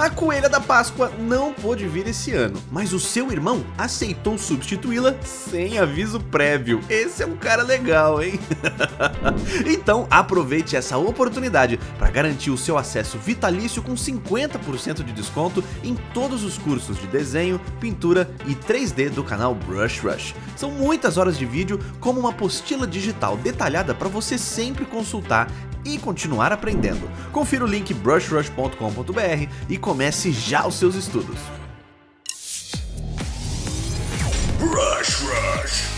A Coelha da Páscoa não pôde vir esse ano, mas o seu irmão aceitou substituí-la sem aviso prévio. Esse é um cara legal, hein? então aproveite essa oportunidade para garantir o seu acesso vitalício com 50% de desconto em todos os cursos de desenho, pintura e 3D do canal Brush Rush. São muitas horas de vídeo como uma apostila digital detalhada para você sempre consultar e continuar aprendendo. Confira o link brushrush.com.br e comece já os seus estudos. Brush Rush.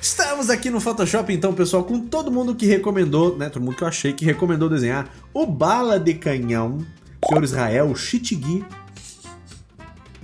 Estamos aqui no Photoshop então, pessoal, com todo mundo que recomendou, né, todo mundo que eu achei que recomendou desenhar o Bala de Canhão, Senhor Israel, Chitigui,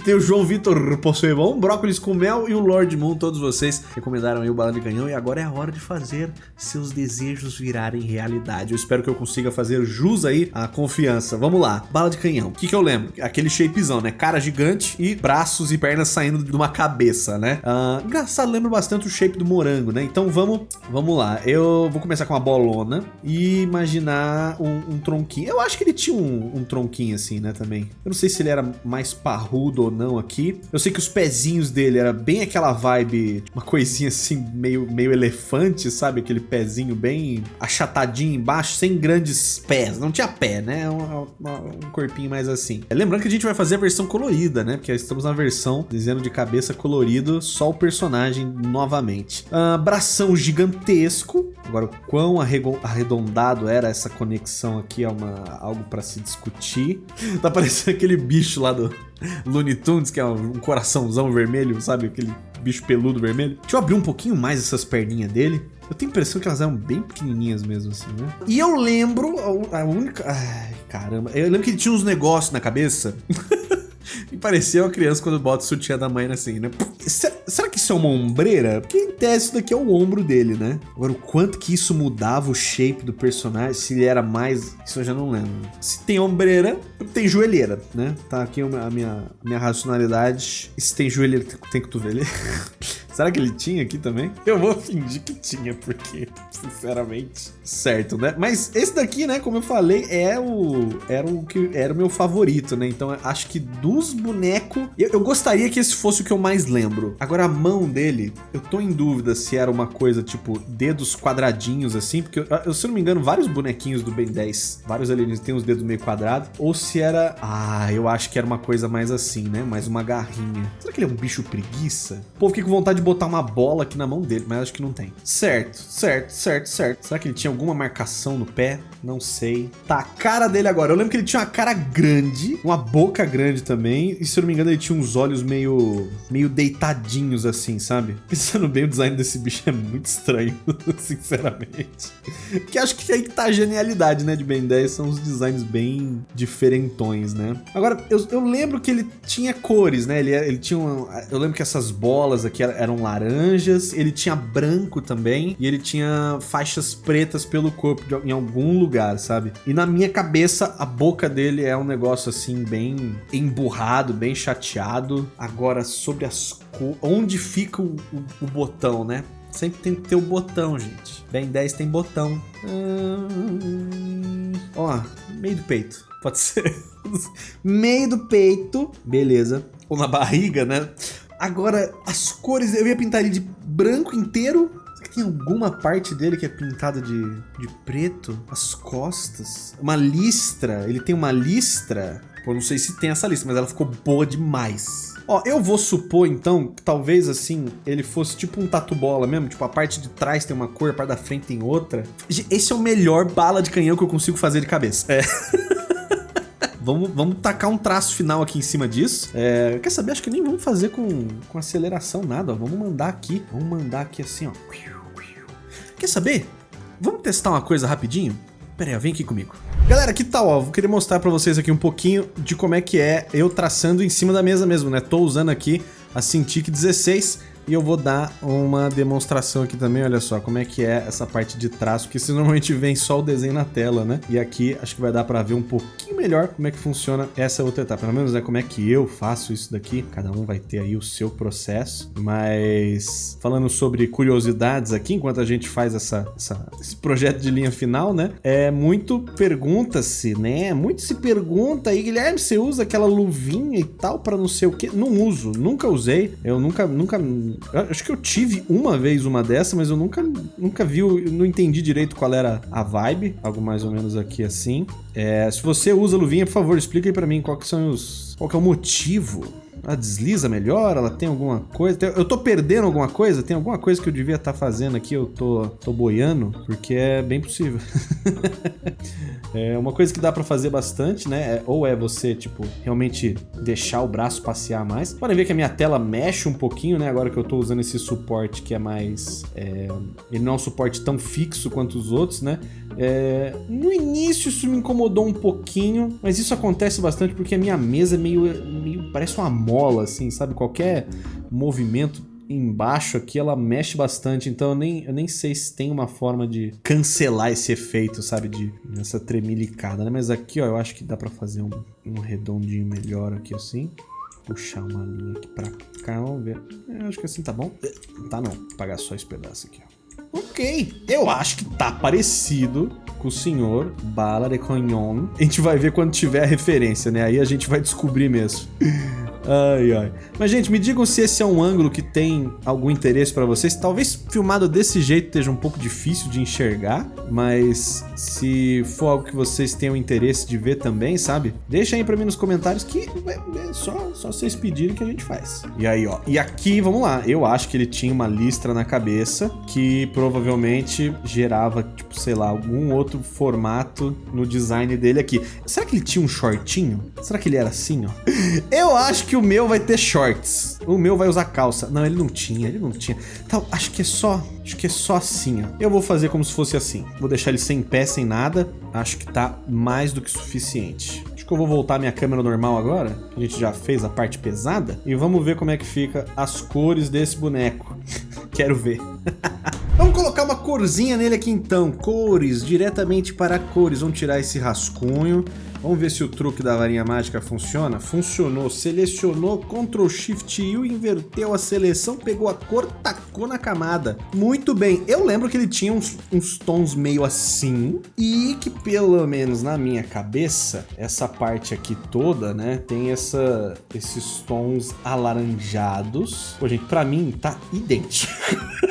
tem o João Vitor Possebon, Brócolis com Mel e o Lord Moon. Todos vocês recomendaram aí o Bala de Canhão e agora é a hora de fazer seus desejos virarem realidade. Eu espero que eu consiga fazer jus aí à confiança. Vamos lá, Bala de Canhão. O que, que eu lembro? Aquele shapezão, né? Cara gigante e braços e pernas saindo de uma cabeça, né? Uh, engraçado, lembra bastante o shape do morango, né? Então vamos, vamos lá. Eu vou começar com uma bolona e imaginar um, um tronquinho. Eu acho que ele tinha um, um tronquinho assim, né? Também. Eu não sei se ele era mais parrudo ou ou não aqui. Eu sei que os pezinhos dele era bem aquela vibe, uma coisinha assim, meio, meio elefante, sabe? Aquele pezinho bem achatadinho embaixo, sem grandes pés. Não tinha pé, né? Um, um corpinho mais assim. Lembrando que a gente vai fazer a versão colorida, né? Porque estamos na versão desenho de cabeça colorido, só o personagem novamente. Uh, bração gigantesco. Agora, o quão arredondado era essa conexão aqui é uma, algo para se discutir. Tá parecendo aquele bicho lá do, Looney Tunes, que é um coraçãozão vermelho, sabe? Aquele bicho peludo vermelho. Deixa eu abrir um pouquinho mais essas perninhas dele. Eu tenho a impressão que elas eram bem pequenininhas mesmo, assim, né? E eu lembro, a única... Ai, caramba. Eu lembro que ele tinha uns negócios na cabeça. e parecia uma criança quando bota o sutiã da mãe assim, né? Será isso é uma ombreira? Porque em tese isso daqui é o ombro dele, né? Agora, o quanto que isso mudava o shape do personagem, se ele era mais... Isso eu já não lembro. Se tem ombreira, tem joelheira, né? Tá aqui a minha, a minha racionalidade. E se tem joelheira, tem cotoveleira. Será que ele tinha aqui também? Eu vou fingir que tinha, porque, sinceramente, certo, né? Mas esse daqui, né, como eu falei, é o, era o que era o meu favorito, né? Então acho que dos bonecos, eu, eu, gostaria que esse fosse o que eu mais lembro. Agora a mão dele, eu tô em dúvida se era uma coisa tipo dedos quadradinhos assim, porque eu, eu se não me engano, vários bonequinhos do Ben 10, vários alienígenas têm os dedos meio quadrados, ou se era, ah, eu acho que era uma coisa mais assim, né? Mais uma garrinha. Será que ele é um bicho preguiça? Pô, fiquei com vontade de botar uma bola aqui na mão dele, mas acho que não tem. Certo, certo, certo, certo. Será que ele tinha alguma marcação no pé? Não sei. Tá, a cara dele agora. Eu lembro que ele tinha uma cara grande, uma boca grande também. E se eu não me engano, ele tinha uns olhos meio, meio deitadinhos assim, sabe? Pensando bem, o design desse bicho é muito estranho, sinceramente. Que acho que aí que tá a genialidade, né, de Ben 10. São os designs bem diferentões, né? Agora, eu, eu lembro que ele tinha cores, né? Ele, ele tinha uma, Eu lembro que essas bolas aqui eram laranjas, ele tinha branco também, e ele tinha faixas pretas pelo corpo de, em algum lugar, sabe? E na minha cabeça, a boca dele é um negócio assim, bem emburrado, bem chateado. Agora, sobre as onde fica o, o, o botão, né? Sempre tem que ter o botão, gente. Ben 10 tem botão. Hum... Ó, meio do peito. Pode ser. meio do peito. Beleza. Ou na barriga, né? Agora, as cores, eu ia pintar ele de branco inteiro. Será que tem alguma parte dele que é pintada de, de preto? As costas? Uma listra, ele tem uma listra. Pô, não sei se tem essa lista, mas ela ficou boa demais. Ó, eu vou supor então que talvez assim ele fosse tipo um tatu bola mesmo, tipo a parte de trás tem uma cor, a parte da frente tem outra. Esse é o melhor bala de canhão que eu consigo fazer de cabeça. É. Vamos, vamos tacar um traço final aqui em cima disso. É, quer saber? Acho que nem vamos fazer com, com aceleração nada, ó. Vamos mandar aqui. Vamos mandar aqui assim, ó. Quer saber? Vamos testar uma coisa rapidinho? Pera aí, vem aqui comigo. Galera, que tal, ó? Vou querer mostrar pra vocês aqui um pouquinho de como é que é eu traçando em cima da mesa mesmo, né? Tô usando aqui a Cintiq 16 E eu vou dar uma demonstração aqui também, olha só, como é que é essa parte de traço, que se normalmente vem só o desenho na tela, né? E aqui acho que vai dar pra ver um pouquinho melhor como é que funciona essa outra etapa. Pelo menos, né, como é que eu faço isso daqui. Cada um vai ter aí o seu processo. Mas falando sobre curiosidades aqui, enquanto a gente faz essa, essa esse projeto de linha final, né? É muito pergunta-se, né? Muito se pergunta aí, Guilherme, você usa aquela luvinha e tal para não sei o que? Não uso, nunca usei. Eu nunca, nunca. Acho que eu tive uma vez uma dessa, mas eu nunca, nunca vi, não entendi direito qual era a vibe. Algo mais ou menos aqui assim. É, se você usa luvinha, por favor, explica aí pra mim qual que são os. Qual que é o motivo ela desliza melhor? Ela tem alguma coisa? Eu tô perdendo alguma coisa? Tem alguma coisa que eu devia estar tá fazendo aqui? Eu tô, tô boiando? Porque é bem possível. é uma coisa que dá pra fazer bastante, né? É, ou é você, tipo, realmente deixar o braço passear mais. Podem ver que a minha tela mexe um pouquinho, né? Agora que eu tô usando esse suporte que é mais... É... Ele não é um suporte tão fixo quanto os outros, né? É... No início isso me incomodou um pouquinho, mas isso acontece bastante porque a minha mesa é meio... meio parece uma mola, assim, sabe? Qualquer movimento embaixo aqui, ela mexe bastante, então eu nem, eu nem sei se tem uma forma de cancelar esse efeito, sabe? De essa tremilicada, né? Mas aqui, ó, eu acho que dá pra fazer um, um redondinho melhor aqui, assim. Puxar uma linha aqui pra cá, vamos ver. Eu acho que assim tá bom. Tá não, vou pagar só esse pedaço aqui, ó. Ok, eu acho que tá parecido com o senhor Bala de Cognon. A gente vai ver quando tiver a referência, né? Aí a gente vai descobrir mesmo. Ai, ai. Mas, gente, me digam se esse é um ângulo que tem algum interesse pra vocês. Talvez filmado desse jeito esteja um pouco difícil de enxergar, mas se for algo que vocês tenham interesse de ver também, sabe? Deixa aí pra mim nos comentários que é só, só vocês pedirem que a gente faz. E aí, ó. E aqui, vamos lá. Eu acho que ele tinha uma listra na cabeça que provavelmente gerava, tipo, sei lá, algum outro formato no design dele aqui. Será que ele tinha um shortinho? Será que ele era assim, ó? Eu acho que que o meu vai ter shorts. O meu vai usar calça. Não, ele não tinha, ele não tinha. Então, acho que é só, acho que é só assim, ó. Eu vou fazer como se fosse assim. Vou deixar ele sem pé, sem nada. Acho que tá mais do que suficiente. Acho que eu vou voltar minha câmera normal agora. A gente já fez a parte pesada. E vamos ver como é que fica as cores desse boneco. Quero ver. Vamos colocar uma corzinha nele aqui então. Cores, diretamente para cores. Vamos tirar esse rascunho. Vamos ver se o truque da varinha mágica funciona. Funcionou. Selecionou, Ctrl Shift U, inverteu a seleção, pegou a cor, tacou na camada. Muito bem. Eu lembro que ele tinha uns, uns tons meio assim e que pelo menos na minha cabeça, essa parte aqui toda, né, tem essa, esses tons alaranjados. Pô, gente, pra mim tá idêntico.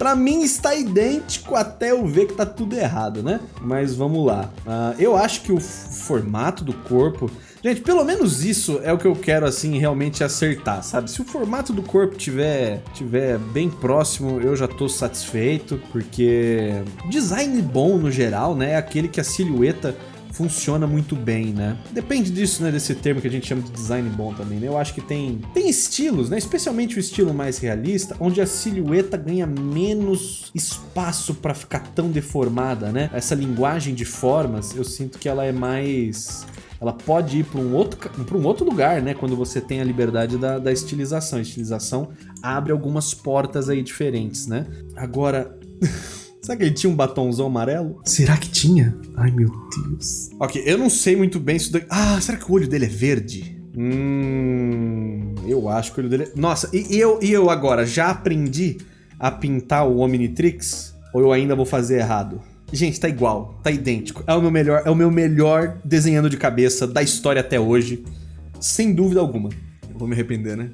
Pra mim está idêntico até eu ver que tá tudo errado, né? Mas vamos lá. Uh, eu acho que o formato do corpo... Gente, pelo menos isso é o que eu quero, assim, realmente acertar, sabe? Se o formato do corpo tiver, tiver bem próximo, eu já tô satisfeito, porque design bom no geral, né? É aquele que a silhueta funciona muito bem, né? Depende disso, né? Desse termo que a gente chama de design bom também, né? Eu acho que tem, tem estilos, né? Especialmente o estilo mais realista, onde a silhueta ganha menos espaço para ficar tão deformada, né? Essa linguagem de formas, eu sinto que ela é mais ela pode ir para um, outro, um outro lugar, né? Quando você tem a liberdade da, da estilização. A estilização abre algumas portas aí diferentes, né? Agora... Será que ele tinha um batonzão amarelo? Será que tinha? Ai, meu Deus. Ok, eu não sei muito bem isso daqui. Ah, será que o olho dele é verde? Hum... Eu acho que o olho dele... É... Nossa, e, e, eu, e eu agora? Já aprendi a pintar o Omnitrix? Ou eu ainda vou fazer errado? Gente, tá igual, tá idêntico. É o meu melhor, é o meu melhor desenhando de cabeça da história até hoje. Sem dúvida alguma. Eu vou me arrepender, né?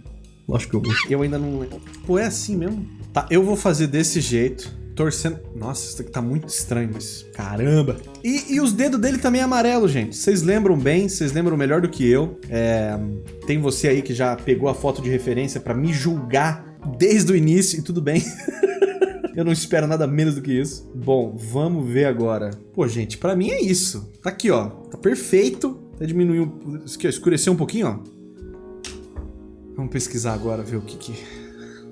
Lógico que eu vou. Eu ainda não... Pô, é assim mesmo? Tá, eu vou fazer desse jeito torcendo. Nossa, isso aqui tá muito estranho, mas caramba. E, e os dedos dele também é amarelo, gente. Vocês lembram bem, vocês lembram melhor do que eu. É... Tem você aí que já pegou a foto de referência pra me julgar desde o início e tudo bem. eu não espero nada menos do que isso. Bom, vamos ver agora. Pô, gente, pra mim é isso. Tá aqui, ó. Tá perfeito. Até diminuiu, escureceu um pouquinho, ó. Vamos pesquisar agora, ver o que que...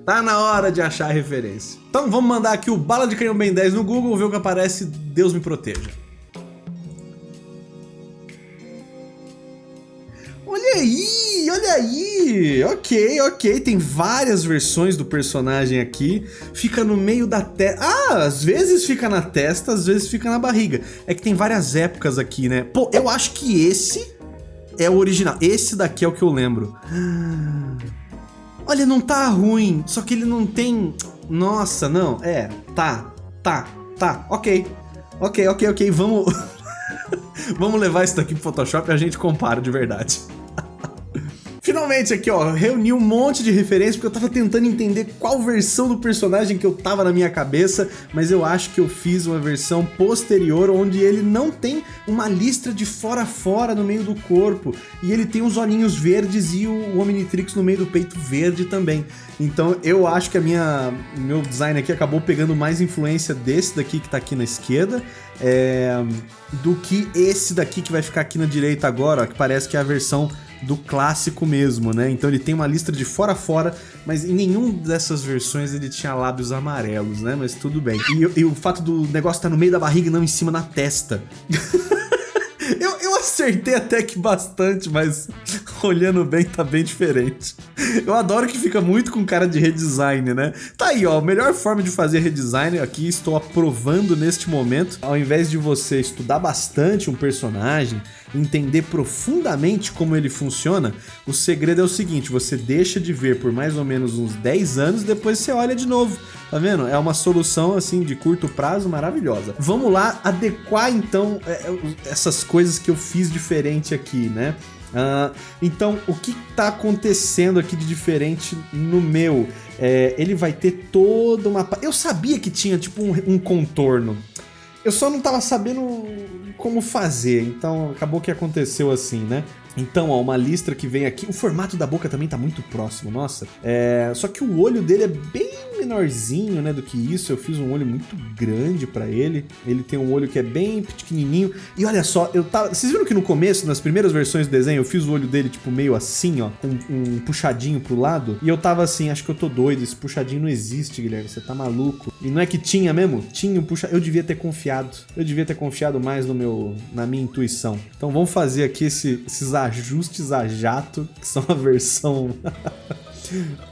Tá na hora de achar a referência. Então vamos mandar aqui o Bala de Canhão Ben 10 no Google, ver o que aparece, Deus me proteja. Olha aí, olha aí. Ok, ok. Tem várias versões do personagem aqui. Fica no meio da testa. Ah, às vezes fica na testa, às vezes fica na barriga. É que tem várias épocas aqui, né? Pô, eu acho que esse é o original. Esse daqui é o que eu lembro. Olha, não tá ruim. Só que ele não tem... Nossa, não. É, tá, tá, tá. Ok. Ok, ok, ok. Vamos... Vamos levar isso daqui pro Photoshop e a gente compara de verdade. Finalmente aqui, ó, reuni um monte de referências porque eu tava tentando entender qual versão do personagem que eu tava na minha cabeça, mas eu acho que eu fiz uma versão posterior onde ele não tem uma listra de fora a fora no meio do corpo e ele tem os olhinhos verdes e o Omnitrix no meio do peito verde também. Então eu acho que a minha meu design aqui acabou pegando mais influência desse daqui que tá aqui na esquerda é, do que esse daqui que vai ficar aqui na direita agora, ó, que parece que é a versão do clássico mesmo, né? Então ele tem uma lista de fora a fora, mas em nenhum dessas versões ele tinha lábios amarelos, né? Mas tudo bem. E, e o fato do negócio estar tá no meio da barriga e não em cima na testa. eu, eu acertei até que bastante, mas olhando bem tá bem diferente. Eu adoro que fica muito com cara de redesign, né? Tá aí, ó, a melhor forma de fazer redesign aqui estou aprovando neste momento. Ao invés de você estudar bastante um personagem, entender profundamente como ele funciona, o segredo é o seguinte, você deixa de ver por mais ou menos uns 10 anos, depois você olha de novo. Tá vendo? É uma solução assim de curto prazo maravilhosa. Vamos lá adequar então é, é, essas coisas que eu fiz diferente aqui, né? Uh, então, o que está acontecendo aqui de diferente no meu? É, ele vai ter toda uma... Eu sabia que tinha, tipo, um, um contorno. Eu só não estava sabendo como fazer, então acabou que aconteceu assim, né? Então, ó, uma listra que vem aqui. O formato da boca também tá muito próximo, nossa. É... Só que o olho dele é bem menorzinho, né, do que isso. Eu fiz um olho muito grande pra ele. Ele tem um olho que é bem pequenininho. E olha só, eu tava... Vocês viram que no começo, nas primeiras versões do desenho, eu fiz o olho dele, tipo, meio assim, ó, com um puxadinho pro lado. E eu tava assim, acho que eu tô doido, esse puxadinho não existe, Guilherme, você tá maluco. E não é que tinha mesmo? Tinha um puxa... Eu devia ter confiado. Eu devia ter confiado mais no meu... na minha intuição. Então vamos fazer aqui esse, esses ajustes a jato, que são a versão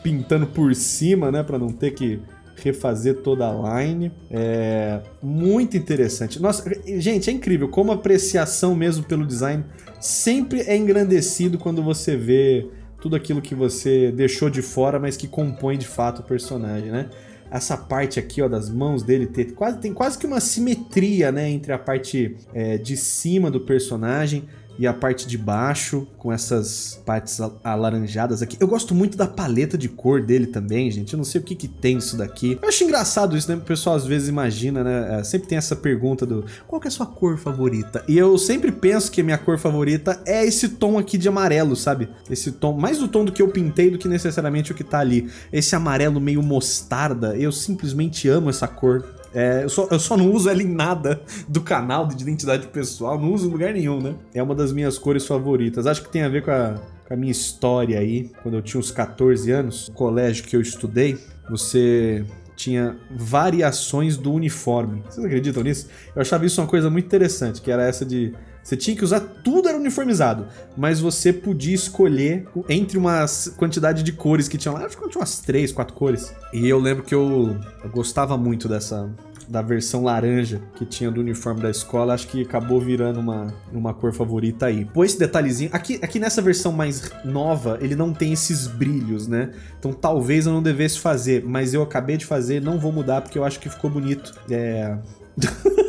pintando por cima, né, para não ter que refazer toda a line. É muito interessante. Nossa, gente, é incrível como a apreciação mesmo pelo design sempre é engrandecido quando você vê tudo aquilo que você deixou de fora, mas que compõe de fato o personagem, né? Essa parte aqui, ó, das mãos dele ter quase, tem quase que uma simetria, né, entre a parte é, de cima do personagem e a parte de baixo com essas partes alaranjadas aqui. Eu gosto muito da paleta de cor dele também, gente. Eu não sei o que que tem isso daqui. Eu acho engraçado isso, né? O pessoal às vezes imagina, né? É, sempre tem essa pergunta do qual que é a sua cor favorita? E eu sempre penso que a minha cor favorita é esse tom aqui de amarelo, sabe? Esse tom, mais o tom do que eu pintei do que necessariamente o que tá ali. Esse amarelo meio mostarda, eu simplesmente amo essa cor. É, eu, só, eu só não uso ela em nada do canal de identidade pessoal, não uso em lugar nenhum, né? É uma das minhas cores favoritas. Acho que tem a ver com a, com a minha história aí. Quando eu tinha uns 14 anos, no colégio que eu estudei, você tinha variações do uniforme. Vocês acreditam nisso? Eu achava isso uma coisa muito interessante, que era essa de... Você tinha que usar tudo era uniformizado, mas você podia escolher entre uma quantidade de cores que tinha lá. Acho que tinha umas três, quatro cores. E eu lembro que eu, eu gostava muito dessa, da versão laranja que tinha do uniforme da escola, acho que acabou virando uma, uma cor favorita aí. Pô, esse detalhezinho... Aqui, aqui nessa versão mais nova, ele não tem esses brilhos, né? Então talvez eu não devesse fazer, mas eu acabei de fazer, não vou mudar porque eu acho que ficou bonito. É...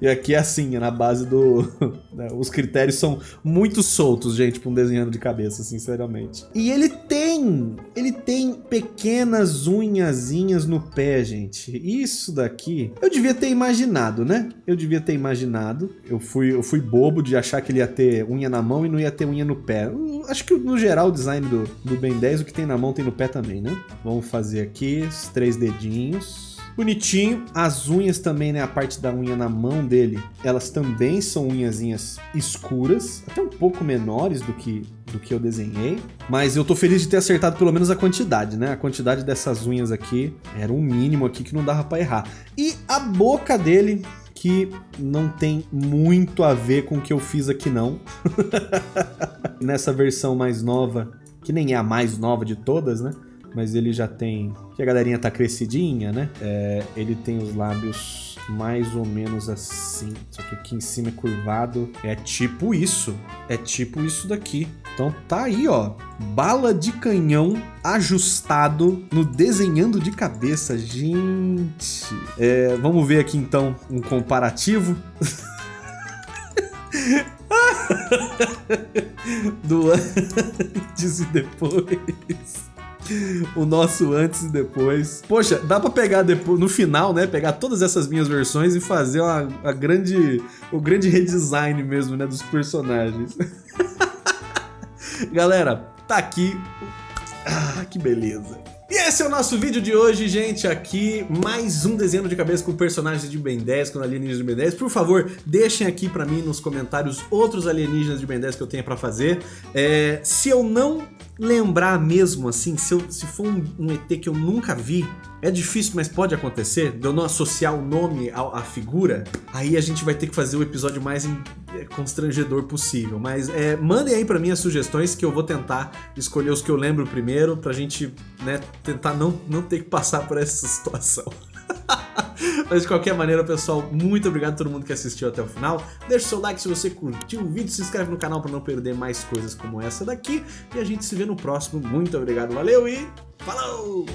E aqui é assim, é na base do... Né, os critérios são muito soltos, gente, pra um desenhando de cabeça, sinceramente. E ele tem... Ele tem pequenas unhazinhas no pé, gente. Isso daqui... Eu devia ter imaginado, né? Eu devia ter imaginado. Eu fui, eu fui bobo de achar que ele ia ter unha na mão e não ia ter unha no pé. Acho que no geral o design do, do Ben 10, o que tem na mão tem no pé também, né? Vamos fazer aqui os três dedinhos. Bonitinho. As unhas também, né? A parte da unha na mão dele, elas também são unhazinhas escuras, até um pouco menores do que do que eu desenhei. Mas eu tô feliz de ter acertado pelo menos a quantidade, né? A quantidade dessas unhas aqui era um mínimo aqui que não dava pra errar. E a boca dele, que não tem muito a ver com o que eu fiz aqui não. Nessa versão mais nova, que nem é a mais nova de todas, né? Mas ele já tem... que a galerinha tá crescidinha, né? É, ele tem os lábios mais ou menos assim. Só que aqui em cima é curvado. É tipo isso. É tipo isso daqui. Então tá aí, ó. Bala de canhão ajustado no desenhando de cabeça. Gente. É, vamos ver aqui então um comparativo. Do antes e depois o nosso antes e depois. Poxa, dá pra pegar depois, no final, né? Pegar todas essas minhas versões e fazer uma, grande, o grande redesign mesmo, né? Dos personagens. Galera, tá aqui. Ah, que beleza. E esse é o nosso vídeo de hoje, gente, aqui, mais um desenho de cabeça com personagens de Ben 10, com alienígenas de Ben 10. Por favor, deixem aqui pra mim nos comentários outros alienígenas de Ben 10 que eu tenha pra fazer. É, se eu não lembrar mesmo, assim, se, eu, se for um, um, ET que eu nunca vi, é difícil, mas pode acontecer, de eu não associar o nome à, à figura, aí a gente vai ter que fazer o episódio mais em, é, constrangedor possível. Mas é, mandem aí pra mim as sugestões que eu vou tentar escolher os que eu lembro primeiro, pra gente né, tentar não, não ter que passar por essa situação. Mas de qualquer maneira, pessoal, muito obrigado a todo mundo que assistiu até o final. Deixe seu like se você curtiu o vídeo, se inscreve no canal para não perder mais coisas como essa daqui. E a gente se vê no próximo. Muito obrigado, valeu e falou!